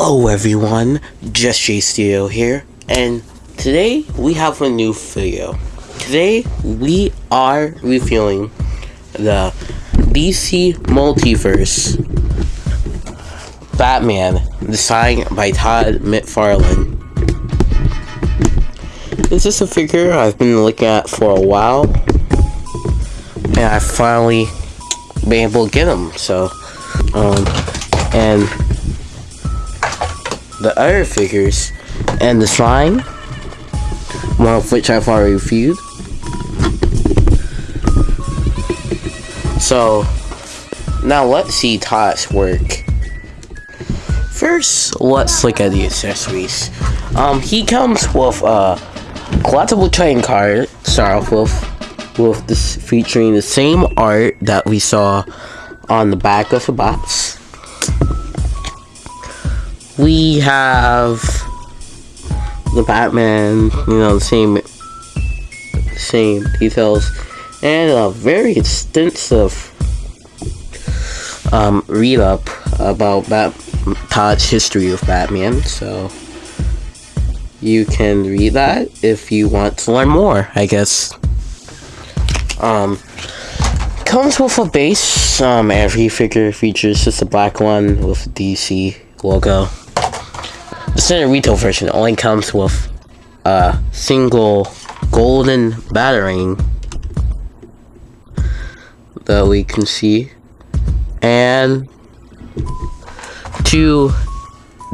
Hello everyone, Just Studio here, and today we have a new video. Today we are reviewing the DC Multiverse Batman, designed by Todd McFarlane. This is a figure I've been looking at for a while, and I finally been able to get him. So, um, and the other figures and the slime, one of which I've already reviewed. So, now let's see Todd's work. First, let's look at the accessories. Um, he comes with a collectible trading card, start off with, with this featuring the same art that we saw on the back of the box we have the Batman, you know, the same same details, and a very extensive um, read up about Bat Todd's history of Batman. So you can read that if you want to learn more. I guess. Um, comes with a base. Um, every figure features just a black one with DC logo. The standard retail version only comes with a single golden batarang that we can see and two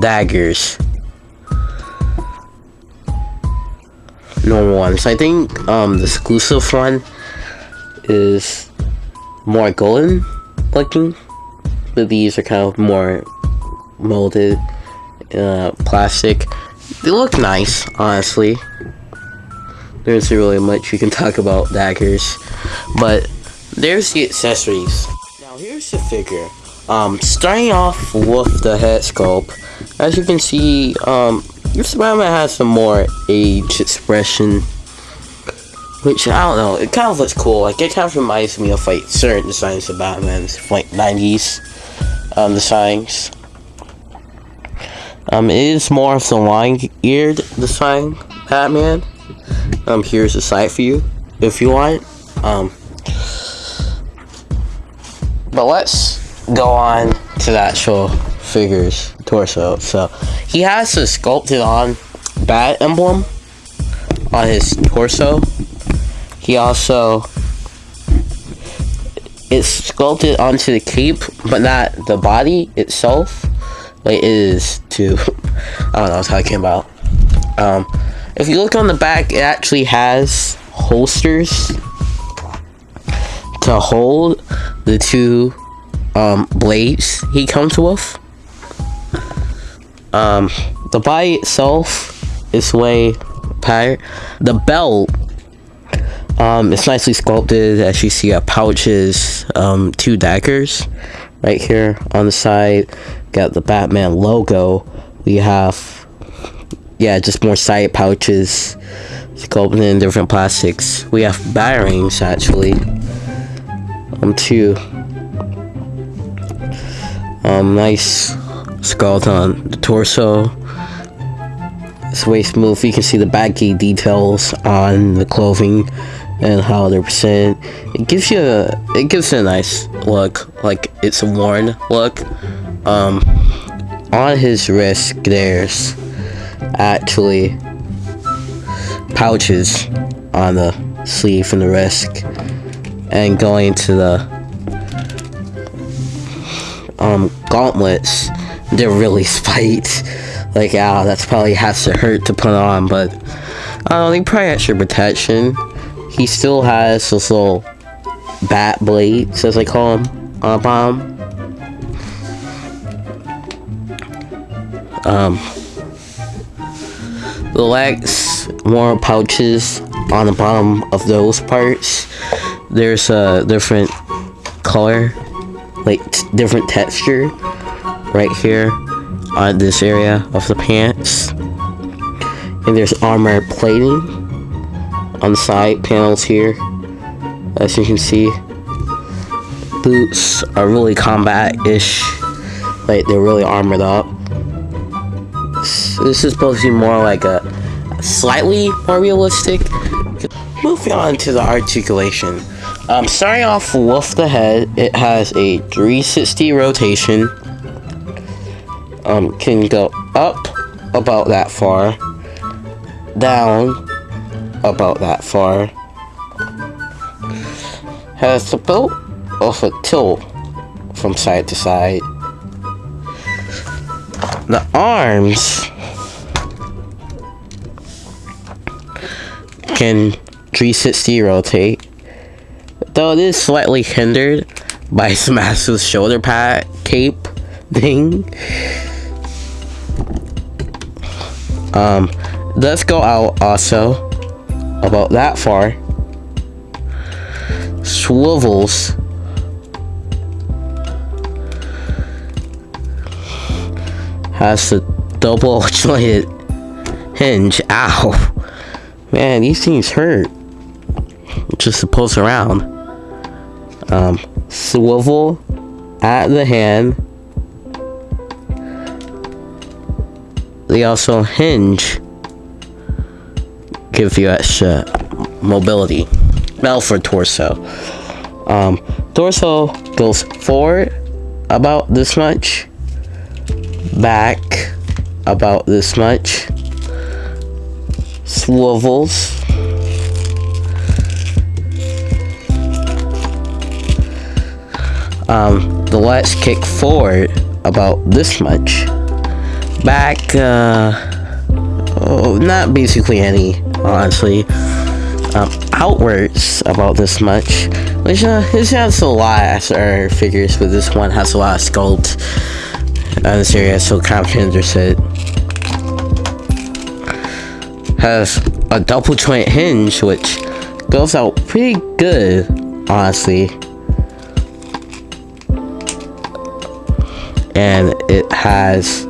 daggers. Normal ones i think um the exclusive one is more golden looking but these are kind of more molded uh, plastic. They look nice, honestly. There isn't really much you can talk about daggers, but there's the accessories. Now here's the figure. Um, starting off with the head sculpt, as you can see, um, this Spider-Man has some more age expression, which I don't know. It kind of looks cool. Like it kind of reminds me of like certain designs of Batman's like 90s um, designs. Um, it is more of the long-eared design Batman. Um, here's a for you if you want. Um, but let's go on to the actual figure's torso. So he has a sculpted on bat emblem on his torso. He also it's sculpted onto the cape, but not the body itself. Like it is too. I don't know how it came about. Um, if you look on the back, it actually has holsters to hold the two um, blades he comes with. Um, the body itself is way patterned. The belt um, it's nicely sculpted as you see got pouches, um, two daggers right here on the side. Got the Batman logo. We have, yeah, just more side pouches sculpted in different plastics. We have bearings actually. Um, two. Um, nice sculpt on the torso. It's way smooth. You can see the baggy details on the clothing and how they're presented. It gives you a, it gives it a nice look, like it's a worn look. Um, on his wrist, there's actually pouches on the sleeve and the wrist, and going to the um gauntlets. They're really spiked. Like, oh, that's probably has to hurt to put on, but I don't know, they probably extra protection he still has this little bat blades, as I call them, on the bottom. Um, the legs, more pouches on the bottom of those parts. There's a different color, like different texture, right here on this area of the pants. And there's armor plating on the side panels here as you can see boots are really combat-ish like they're really armored up this. Is supposed to be more like a slightly more realistic. Moving on to the articulation. Um, starting off with the head, it has a 360 rotation. Um, can go up about that far, down about that far. Has a bit of a tilt from side to side. The arms can 360 rotate, though it is slightly hindered by massive shoulder pad cape thing. Um, let's go out also about that far. Swivels. Has a double jointed hinge. Ow. Man, these things hurt. Just to pulse around. Um, swivel at the hand. They also hinge. Give you extra mobility. Now for torso. Um, torso goes forward about this much. Back about this much swivels. Um, the legs kick forward about this much. Back, uh, oh, not basically any, honestly. Um, outwards about this much, which uh, this has a lot of figures, but this one has a lot of sculpt. And this area so kind of it has a double joint hinge which goes out pretty good honestly and it has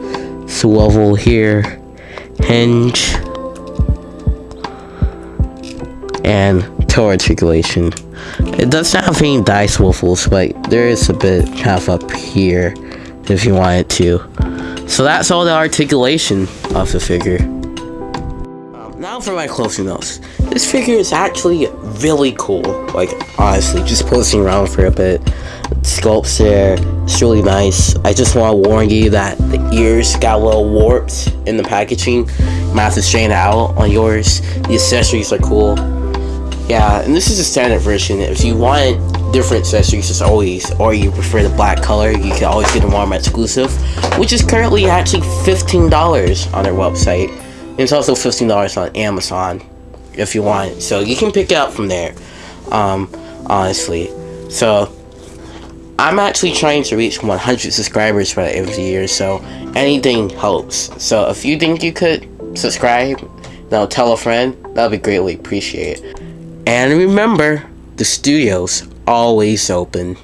swivel here hinge and toe articulation it does not have any dice swivels but there is a bit half up here if you wanted to so that's all the articulation of the figure um, now for my closing notes. This figure is actually really cool. Like, honestly, just posting around for a bit. Sculpts there. It's really nice. I just want to warn you that the ears got a little warped in the packaging. You might have to straighten it out on yours. The accessories are cool. Yeah, and this is a standard version. If you want different accessories as always, or you prefer the black color, you can always get a Walmart exclusive, which is currently actually $15 on their website. It's also $15 on Amazon if you want So you can pick it up from there. Um, honestly. So I'm actually trying to reach 100 subscribers by the end of the year, so anything helps. So if you think you could subscribe, now tell a friend, that would be greatly appreciated. And remember, the studio's always open.